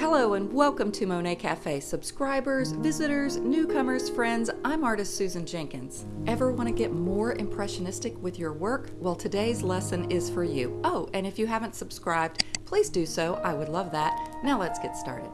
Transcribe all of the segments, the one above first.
Hello and welcome to Monet Cafe subscribers, visitors, newcomers, friends. I'm artist Susan Jenkins. Ever want to get more impressionistic with your work? Well, today's lesson is for you. Oh, and if you haven't subscribed, please do so. I would love that. Now let's get started.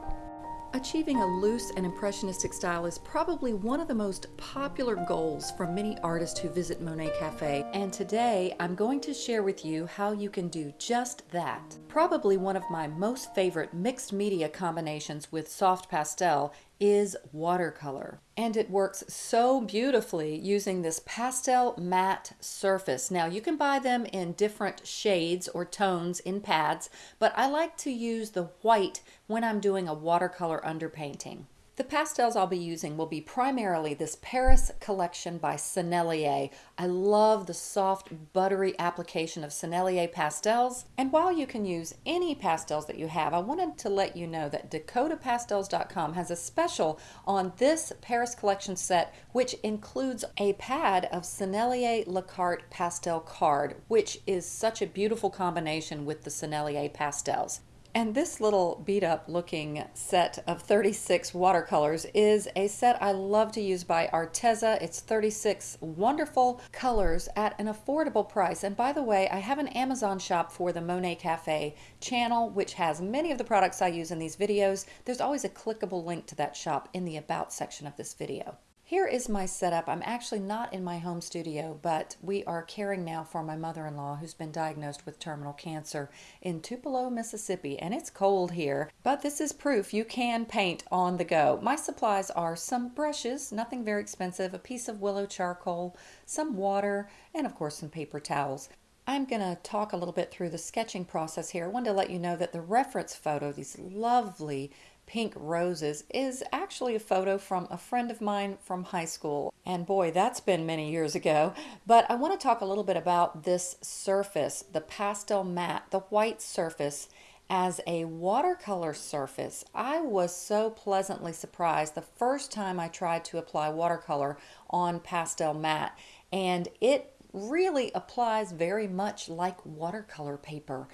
Achieving a loose and impressionistic style is probably one of the most popular goals for many artists who visit Monet Cafe, and today I'm going to share with you how you can do just that. Probably one of my most favorite mixed media combinations with soft pastel is watercolor. And it works so beautifully using this pastel matte surface. Now you can buy them in different shades or tones in pads, but I like to use the white when I'm doing a watercolor underpainting. The pastels I'll be using will be primarily this Paris collection by Sennelier. I love the soft, buttery application of Sennelier pastels. And while you can use any pastels that you have, I wanted to let you know that DakotaPastels.com has a special on this Paris collection set, which includes a pad of Sennelier La Carte pastel card, which is such a beautiful combination with the Sennelier pastels. And this little beat up looking set of 36 watercolors is a set I love to use by Arteza. It's 36 wonderful colors at an affordable price. And by the way, I have an Amazon shop for the Monet Cafe channel, which has many of the products I use in these videos. There's always a clickable link to that shop in the About section of this video. Here is my setup. I'm actually not in my home studio, but we are caring now for my mother-in-law who's been diagnosed with terminal cancer in Tupelo, Mississippi, and it's cold here. But this is proof you can paint on the go. My supplies are some brushes, nothing very expensive, a piece of willow charcoal, some water, and of course some paper towels. I'm going to talk a little bit through the sketching process here. I wanted to let you know that the reference photo, these lovely pink roses is actually a photo from a friend of mine from high school. And boy, that's been many years ago. But I want to talk a little bit about this surface, the pastel matte, the white surface as a watercolor surface. I was so pleasantly surprised the first time I tried to apply watercolor on pastel matte. And it really applies very much like watercolor paper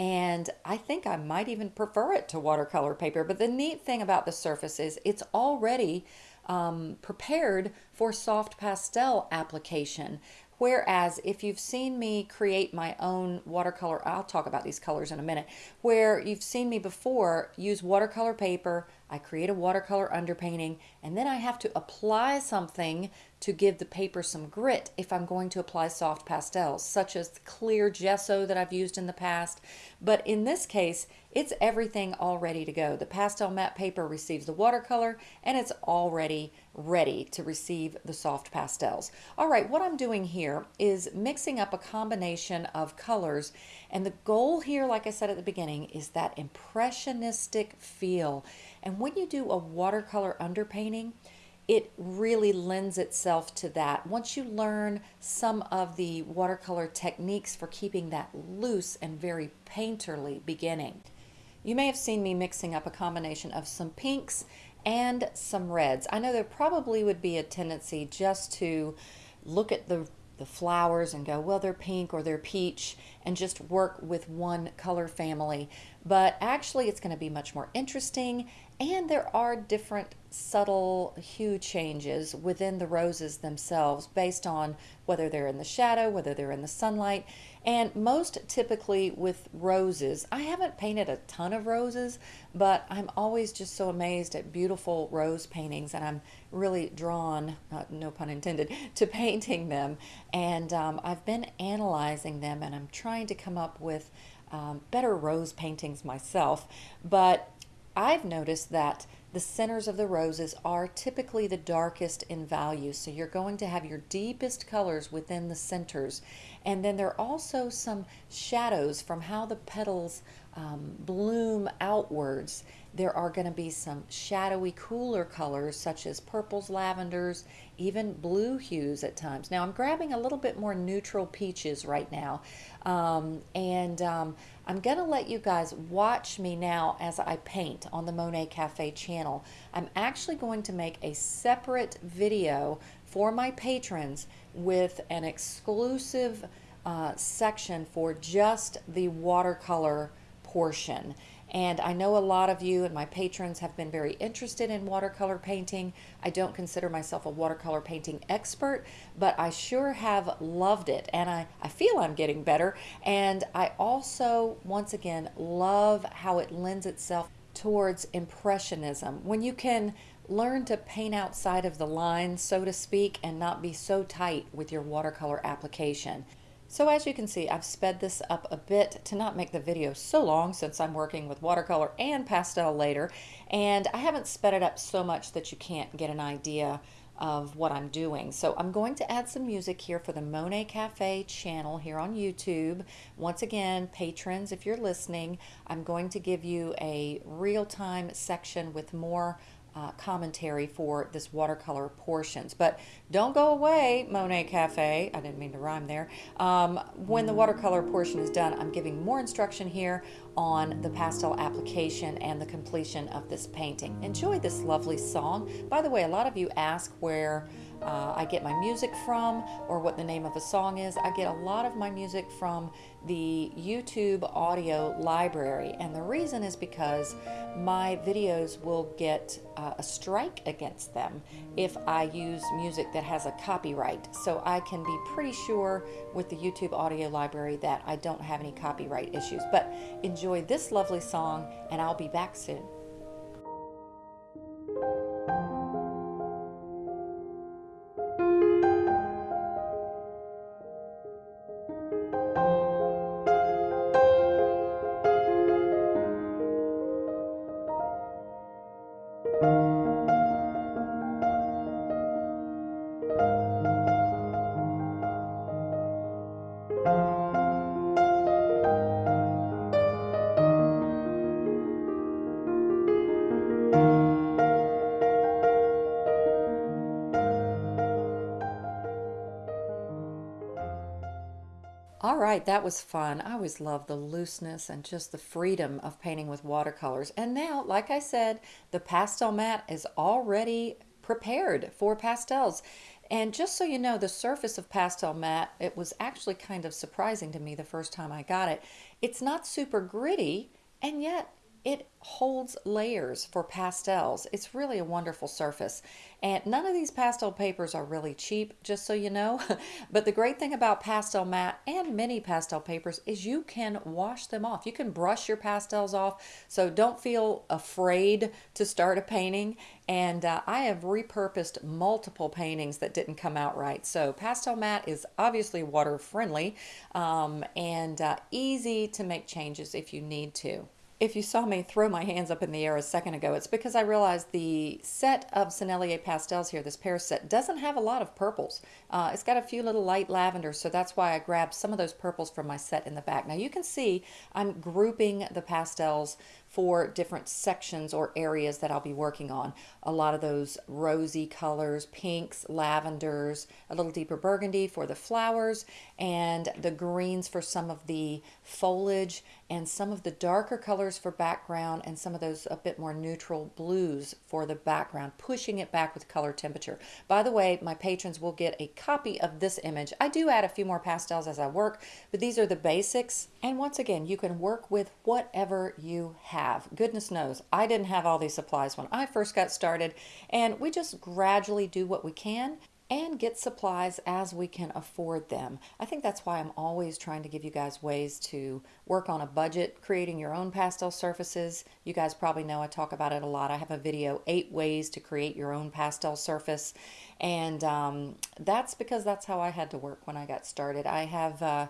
and I think I might even prefer it to watercolor paper. But the neat thing about the surface is it's already um, prepared for soft pastel application. Whereas if you've seen me create my own watercolor, I'll talk about these colors in a minute, where you've seen me before use watercolor paper, I create a watercolor underpainting, and then I have to apply something to give the paper some grit if I'm going to apply soft pastels, such as clear gesso that I've used in the past. But in this case, it's everything all ready to go. The pastel matte paper receives the watercolor and it's already ready to receive the soft pastels. All right, what I'm doing here is mixing up a combination of colors and the goal here, like I said at the beginning, is that impressionistic feel. And when you do a watercolor underpainting, it really lends itself to that. Once you learn some of the watercolor techniques for keeping that loose and very painterly beginning. You may have seen me mixing up a combination of some pinks and some reds. I know there probably would be a tendency just to look at the the flowers and go, well, they're pink or they're peach, and just work with one color family. But actually, it's going to be much more interesting, and there are different subtle hue changes within the roses themselves based on whether they're in the shadow, whether they're in the sunlight. And most typically with roses, I haven't painted a ton of roses, but I'm always just so amazed at beautiful rose paintings and I'm really drawn, uh, no pun intended, to painting them. And um, I've been analyzing them and I'm trying to come up with um, better rose paintings myself. But I've noticed that the centers of the roses are typically the darkest in value. So you're going to have your deepest colors within the centers. And then there are also some shadows from how the petals um, bloom outwards. There are going to be some shadowy, cooler colors such as purples, lavenders, even blue hues at times. Now I'm grabbing a little bit more neutral peaches right now. Um, and um, I'm going to let you guys watch me now as I paint on the Monet Cafe channel. I'm actually going to make a separate video for my patrons with an exclusive uh, section for just the watercolor portion. And I know a lot of you and my patrons have been very interested in watercolor painting. I don't consider myself a watercolor painting expert, but I sure have loved it. And I, I feel I'm getting better. And I also, once again, love how it lends itself towards impressionism. When you can learn to paint outside of the lines, so to speak, and not be so tight with your watercolor application. So as you can see, I've sped this up a bit to not make the video so long since I'm working with watercolor and pastel later. And I haven't sped it up so much that you can't get an idea of what I'm doing. So I'm going to add some music here for the Monet Cafe channel here on YouTube. Once again, patrons, if you're listening, I'm going to give you a real-time section with more uh, commentary for this watercolor portions. But don't go away, Monet Cafe. I didn't mean to rhyme there. Um, when the watercolor portion is done, I'm giving more instruction here on the pastel application and the completion of this painting. Enjoy this lovely song. By the way, a lot of you ask where uh, I get my music from or what the name of a song is. I get a lot of my music from the YouTube audio library and the reason is because my videos will get uh, a strike against them if I use music that has a copyright. So I can be pretty sure with the YouTube audio library that I don't have any copyright issues. But enjoy this lovely song and I'll be back soon. Right, that was fun. I always love the looseness and just the freedom of painting with watercolors. And now, like I said, the pastel mat is already prepared for pastels. And just so you know, the surface of pastel mat, it was actually kind of surprising to me the first time I got it. It's not super gritty, and yet it holds layers for pastels. It's really a wonderful surface. And none of these pastel papers are really cheap, just so you know. but the great thing about pastel mat and many pastel papers is you can wash them off. You can brush your pastels off. So don't feel afraid to start a painting. And uh, I have repurposed multiple paintings that didn't come out right. So pastel mat is obviously water friendly um, and uh, easy to make changes if you need to. If you saw me throw my hands up in the air a second ago, it's because I realized the set of Sennelier pastels here, this Paris set, doesn't have a lot of purples. Uh, it's got a few little light lavenders, so that's why I grabbed some of those purples from my set in the back. Now you can see I'm grouping the pastels for different sections or areas that I'll be working on. A lot of those rosy colors, pinks, lavenders, a little deeper burgundy for the flowers, and the greens for some of the foliage, and some of the darker colors for background, and some of those a bit more neutral blues for the background, pushing it back with color temperature. By the way, my patrons will get a copy of this image. I do add a few more pastels as I work, but these are the basics. And once again, you can work with whatever you have. Goodness knows, I didn't have all these supplies when I first got started, and we just gradually do what we can and get supplies as we can afford them. I think that's why I'm always trying to give you guys ways to work on a budget, creating your own pastel surfaces. You guys probably know I talk about it a lot. I have a video, eight ways to create your own pastel surface. And um, that's because that's how I had to work when I got started. I have, uh,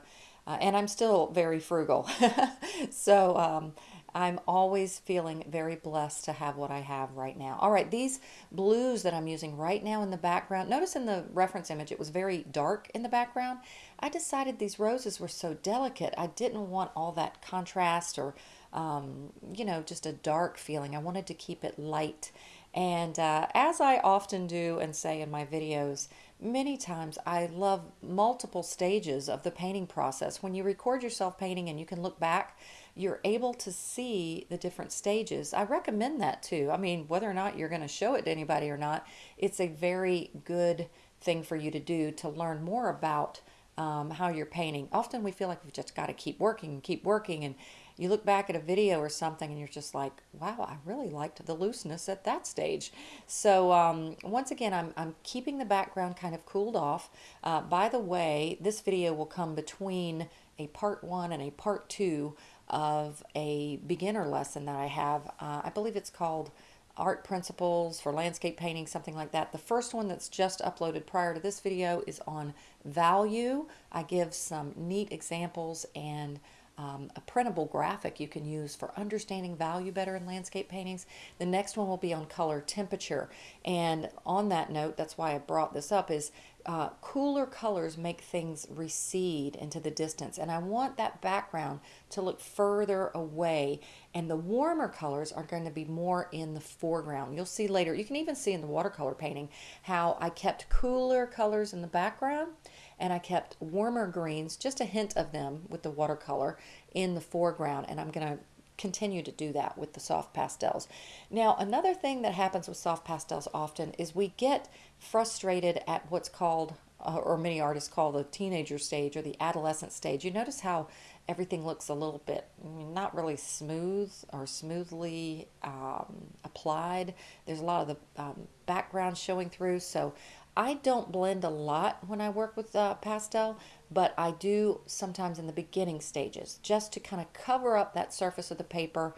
uh, and I'm still very frugal. so um, I'm always feeling very blessed to have what I have right now. All right, these blues that I'm using right now in the background, notice in the reference image it was very dark in the background. I decided these roses were so delicate. I didn't want all that contrast or, um, you know, just a dark feeling. I wanted to keep it light. And uh, as I often do and say in my videos, many times I love multiple stages of the painting process. When you record yourself painting and you can look back you're able to see the different stages. I recommend that too. I mean, whether or not you're going to show it to anybody or not, it's a very good thing for you to do to learn more about um, how you're painting. Often we feel like we've just got to keep working and keep working and you look back at a video or something and you're just like, wow, I really liked the looseness at that stage. So um, once again, I'm, I'm keeping the background kind of cooled off. Uh, by the way, this video will come between a part one and a part two of a beginner lesson that I have. Uh, I believe it's called art principles for landscape painting, something like that. The first one that's just uploaded prior to this video is on value. I give some neat examples and um, a printable graphic you can use for understanding value better in landscape paintings. The next one will be on color temperature. And on that note, that's why I brought this up, is uh, cooler colors make things recede into the distance. And I want that background to look further away. And the warmer colors are going to be more in the foreground. You'll see later, you can even see in the watercolor painting how I kept cooler colors in the background and I kept warmer greens, just a hint of them with the watercolor in the foreground. And I'm going to continue to do that with the soft pastels. Now, another thing that happens with soft pastels often is we get frustrated at what's called, uh, or many artists call the teenager stage or the adolescent stage. You notice how everything looks a little bit not really smooth or smoothly um, applied. There's a lot of the um, background showing through. So I don't blend a lot when I work with uh, pastel, but I do sometimes in the beginning stages just to kind of cover up that surface of the paper.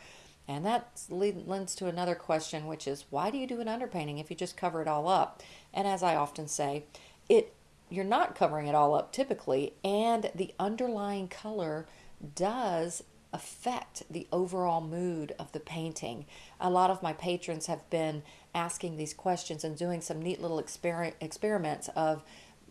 And that lends to another question, which is why do you do an underpainting if you just cover it all up? And as I often say, it you're not covering it all up typically, and the underlying color does affect the overall mood of the painting. A lot of my patrons have been asking these questions and doing some neat little exper experiments of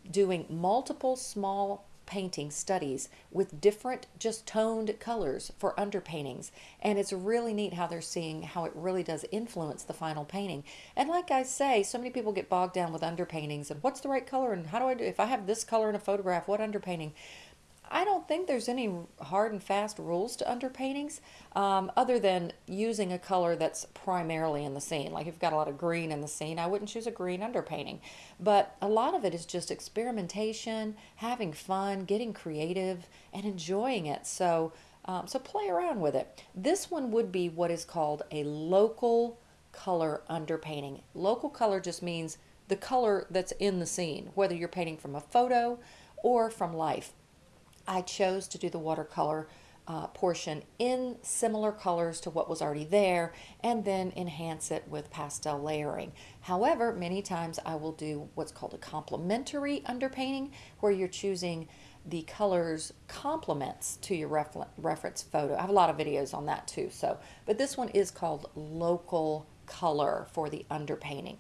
doing multiple small painting studies with different just toned colors for underpaintings. And it's really neat how they're seeing how it really does influence the final painting. And like I say so many people get bogged down with underpaintings and what's the right color and how do I do if I have this color in a photograph what underpainting I don't think there's any hard and fast rules to underpaintings um, other than using a color that's primarily in the scene. Like if you've got a lot of green in the scene, I wouldn't choose a green underpainting. But a lot of it is just experimentation, having fun, getting creative, and enjoying it. So, um, so play around with it. This one would be what is called a local color underpainting. Local color just means the color that's in the scene, whether you're painting from a photo or from life. I chose to do the watercolor uh, portion in similar colors to what was already there and then enhance it with pastel layering. However, many times I will do what's called a complementary underpainting where you're choosing the colors complements to your refer reference photo. I have a lot of videos on that too. So, but this one is called local color for the underpainting.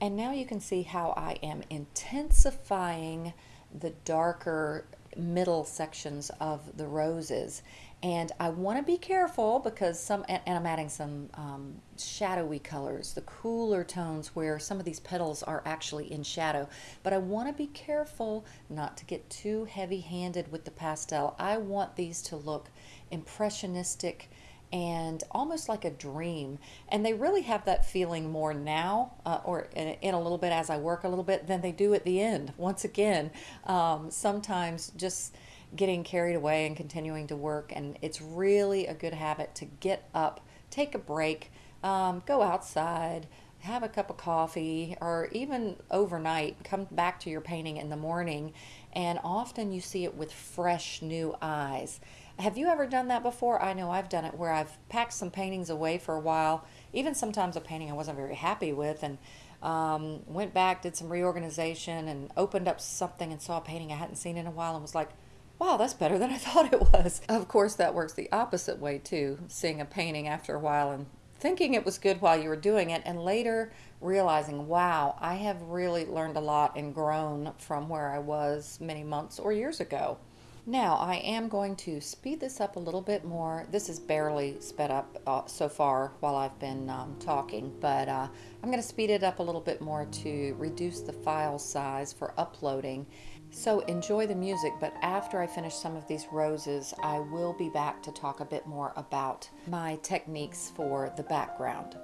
And now you can see how I am intensifying the darker middle sections of the roses. And I want to be careful because some, and, I'm adding some um, shadowy colors, the cooler tones where some of these petals are actually in shadow. But I want to be careful not to get too heavy handed with the pastel. I want these to look impressionistic and almost like a dream. And they really have that feeling more now, uh, or in, in, a little bit as I work a little bit, than they do at the end. Once again, um, sometimes just getting carried away and continuing to work. And it's really a good habit to get up, take a break, um, go outside. Have a cup of coffee, or even overnight, come back to your painting in the morning, and often you see it with fresh new eyes. Have you ever done that before? I know I've done it where I've packed some paintings away for a while, even sometimes a painting I wasn't very happy with, and um, went back, did some reorganization, and opened up something and saw a painting I hadn't seen in a while and was like, wow, that's better than I thought it was. Of course, that works the opposite way too, seeing a painting after a while and thinking it was good while you were doing it, and later realizing, wow, I have really learned a lot and grown from where I was many months or years ago. Now I am going to speed this up a little bit more. This is barely sped up uh, so far while I've been um, talking, but uh, I'm going to speed it up a little bit more to reduce the file size for uploading. So enjoy the music, but after I finish some of these roses, I will be back to talk a bit more about my techniques for the background.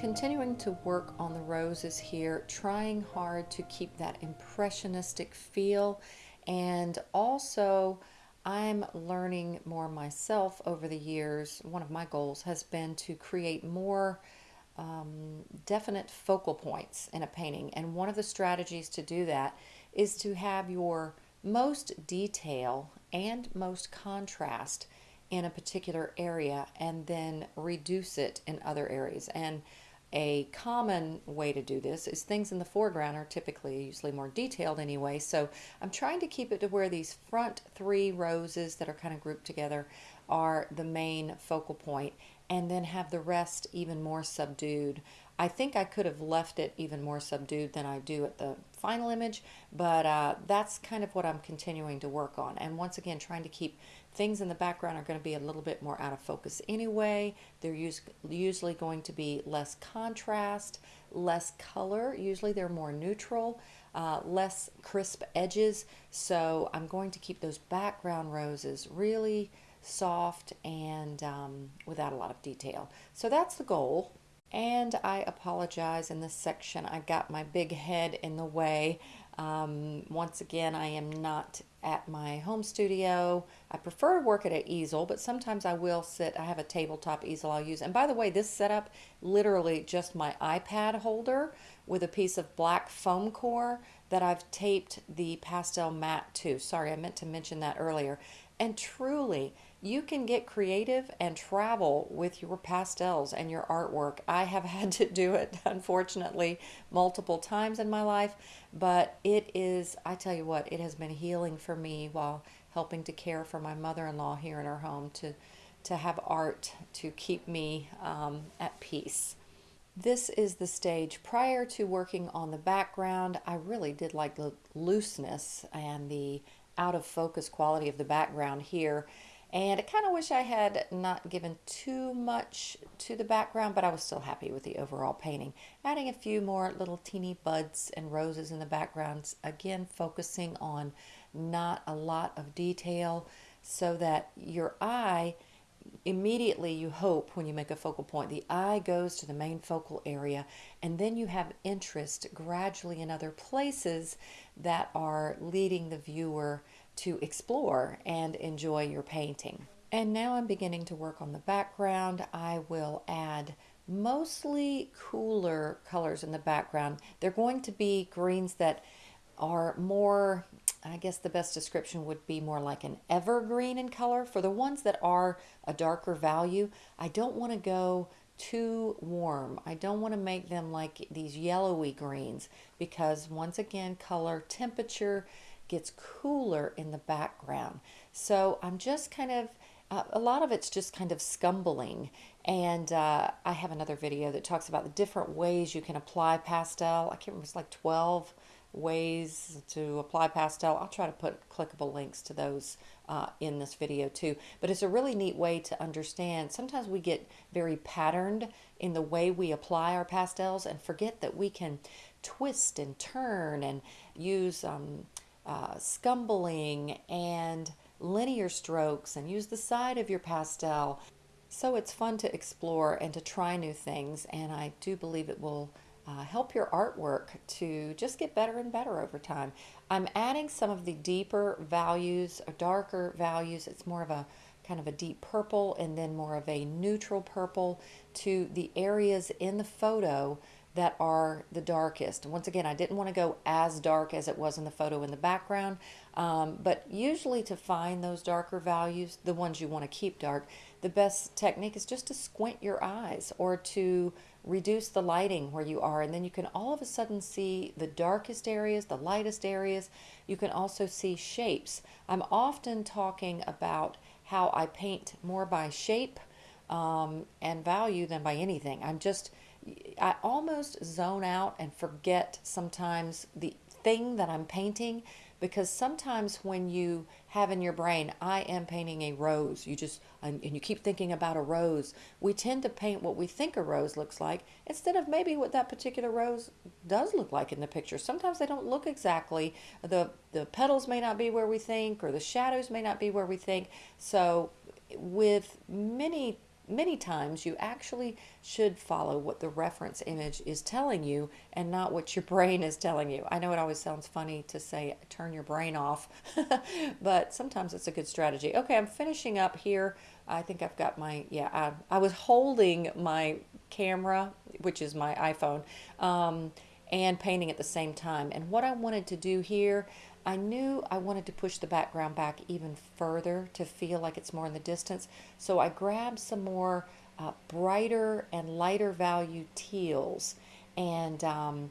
Continuing to work on the roses here, trying hard to keep that impressionistic feel. And also, I'm learning more myself over the years. One of my goals has been to create more um, definite focal points in a painting. And one of the strategies to do that is to have your most detail and most contrast in a particular area and then reduce it in other areas. And a common way to do this is things in the foreground are typically usually more detailed anyway. So I'm trying to keep it to where these front three roses that are kind of grouped together are the main focal point and then have the rest even more subdued. I think I could have left it even more subdued than I do at the final image, but uh, that's kind of what I'm continuing to work on. And once again, trying to keep things in the background are going to be a little bit more out of focus anyway. They're us usually going to be less contrast, less color. Usually they're more neutral, uh, less crisp edges. So I'm going to keep those background roses really soft and um, without a lot of detail. So that's the goal. And I apologize in this section. I got my big head in the way. Um, once again, I am not at my home studio. I prefer to work at an easel, but sometimes I will sit. I have a tabletop easel I'll use. And by the way, this setup, literally just my iPad holder with a piece of black foam core that I've taped the pastel mat to. Sorry, I meant to mention that earlier. And truly, you can get creative and travel with your pastels and your artwork. I have had to do it, unfortunately, multiple times in my life, but it is, I tell you what, it has been healing for me while helping to care for my mother-in-law here in her home to, to have art to keep me um, at peace. This is the stage prior to working on the background. I really did like the looseness and the out of focus quality of the background here. And I kind of wish I had not given too much to the background, but I was still happy with the overall painting. Adding a few more little teeny buds and roses in the backgrounds, again focusing on not a lot of detail so that your eye immediately you hope when you make a focal point the eye goes to the main focal area and then you have interest gradually in other places that are leading the viewer to explore and enjoy your painting. And now I'm beginning to work on the background. I will add mostly cooler colors in the background. They're going to be greens that are more, I guess the best description would be more like an evergreen in color. For the ones that are a darker value, I don't want to go too warm. I don't want to make them like these yellowy greens because once again, color, temperature, gets cooler in the background. So I'm just kind of, uh, a lot of it's just kind of scumbling. And uh, I have another video that talks about the different ways you can apply pastel. I can't remember, it's like 12 ways to apply pastel. I'll try to put clickable links to those uh, in this video too. But it's a really neat way to understand. Sometimes we get very patterned in the way we apply our pastels and forget that we can twist and turn and use um, uh, scumbling and linear strokes and use the side of your pastel. So it's fun to explore and to try new things and I do believe it will uh, help your artwork to just get better and better over time. I'm adding some of the deeper values, darker values. It's more of a kind of a deep purple and then more of a neutral purple to the areas in the photo that are the darkest. Once again, I didn't want to go as dark as it was in the photo in the background, um, but usually to find those darker values, the ones you want to keep dark, the best technique is just to squint your eyes or to reduce the lighting where you are and then you can all of a sudden see the darkest areas, the lightest areas. You can also see shapes. I'm often talking about how I paint more by shape um, and value than by anything. I'm just I almost zone out and forget sometimes the thing that I'm painting because sometimes when you have in your brain, I am painting a rose, you just, and you keep thinking about a rose, we tend to paint what we think a rose looks like instead of maybe what that particular rose does look like in the picture. Sometimes they don't look exactly, the, the petals may not be where we think, or the shadows may not be where we think. So with many many times you actually should follow what the reference image is telling you and not what your brain is telling you. I know it always sounds funny to say turn your brain off, but sometimes it's a good strategy. Okay, I'm finishing up here. I think I've got my, yeah, I, I was holding my camera, which is my iPhone, um, and painting at the same time. And what I wanted to do here, I knew I wanted to push the background back even further to feel like it's more in the distance. So I grabbed some more uh, brighter and lighter value teals and um,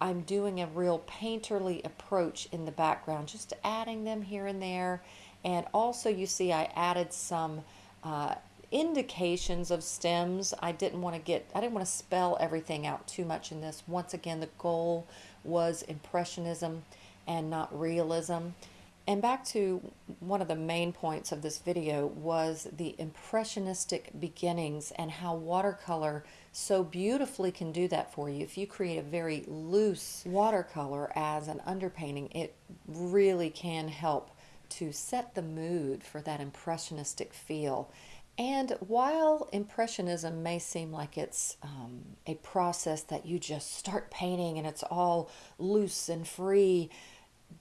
I'm doing a real painterly approach in the background, just adding them here and there. And also you see I added some uh, indications of stems. I didn't want to get, I didn't want to spell everything out too much in this. Once again, the goal was impressionism and not realism. And back to one of the main points of this video was the impressionistic beginnings and how watercolor so beautifully can do that for you. If you create a very loose watercolor as an underpainting, it really can help to set the mood for that impressionistic feel. And while Impressionism may seem like it's um, a process that you just start painting and it's all loose and free,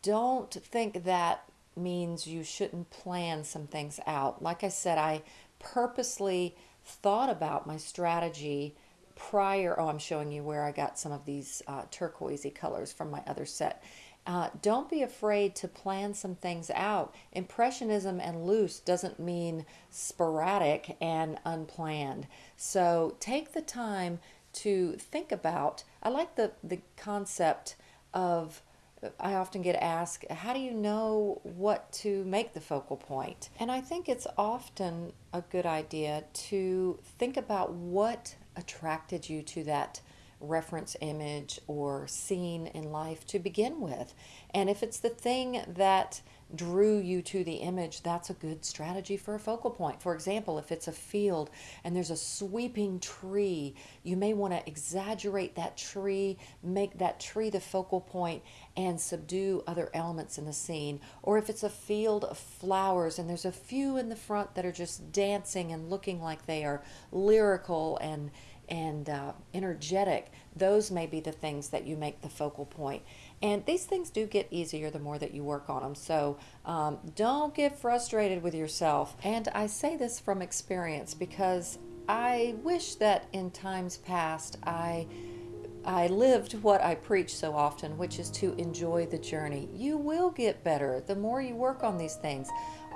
don't think that means you shouldn't plan some things out. Like I said, I purposely thought about my strategy prior. Oh, I'm showing you where I got some of these uh, turquoisey colors from my other set. Uh, don't be afraid to plan some things out. Impressionism and loose doesn't mean sporadic and unplanned. So take the time to think about. I like the, the concept of I often get asked, how do you know what to make the focal point? And I think it's often a good idea to think about what attracted you to that reference image or scene in life to begin with. And if it's the thing that drew you to the image, that's a good strategy for a focal point. For example, if it's a field and there's a sweeping tree, you may want to exaggerate that tree, make that tree the focal point, and subdue other elements in the scene. Or if it's a field of flowers and there's a few in the front that are just dancing and looking like they are lyrical and and uh, energetic, those may be the things that you make the focal point. And these things do get easier the more that you work on them. So um, don't get frustrated with yourself. And I say this from experience because I wish that in times past I I lived what I preach so often, which is to enjoy the journey. You will get better the more you work on these things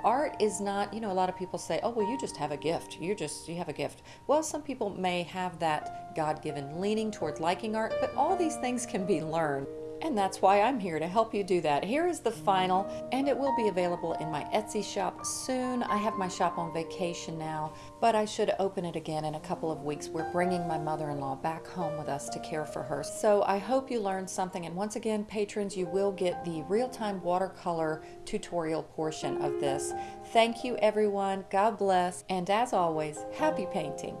art is not you know a lot of people say oh well you just have a gift you just you have a gift well some people may have that god-given leaning toward liking art but all these things can be learned and that's why I'm here to help you do that. Here is the final, and it will be available in my Etsy shop soon. I have my shop on vacation now, but I should open it again in a couple of weeks. We're bringing my mother-in-law back home with us to care for her. So I hope you learned something. And once again, patrons, you will get the real-time watercolor tutorial portion of this. Thank you, everyone. God bless. And as always, happy painting.